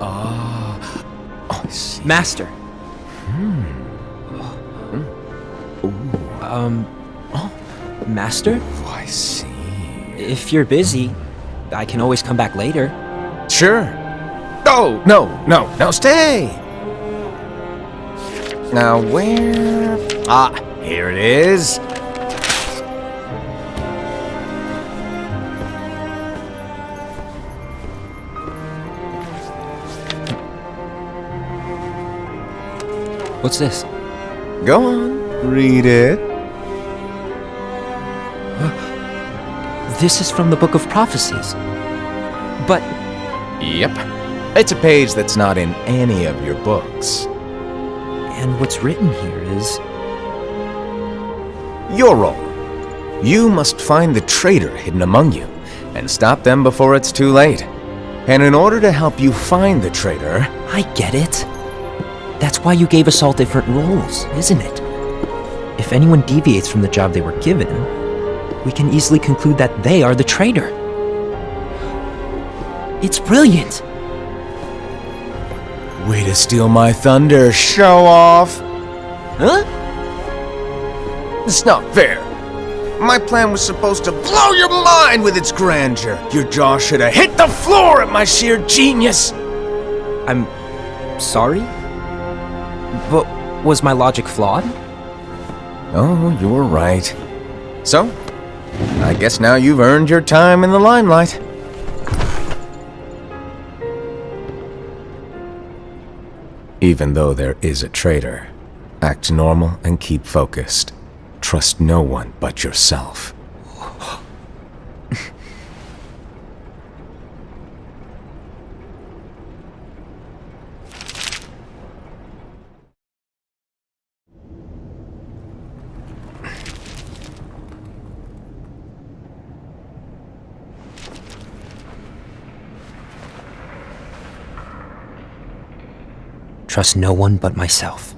Ah. Oh, I see. Master. Um, Master? Oh, I see. If you're busy, I can always come back later. Sure. Oh, no, no, no, stay! Now, where... Ah, here it is. What's this? Go on, read it. This is from the Book of Prophecies. But Yep. It's a page that's not in any of your books. and what's written here is Your role. You must find the traitor hidden among you and stop them before it's too late. And in order to help you find the traitor, I get it. That's why you gave us all different roles, isn't it? If anyone deviates from the job they were given, we can easily conclude that they are the traitor. It's brilliant. way to steal my thunder, show off. Huh? It's not fair. My plan was supposed to blow your mind with its grandeur. Your jaw should have hit the floor at my sheer genius. I'm sorry? But was my logic flawed? Oh, you're right. So, I guess now you've earned your time in the limelight. Even though there is a traitor, act normal and keep focused. Trust no one but yourself. Trust no one but myself.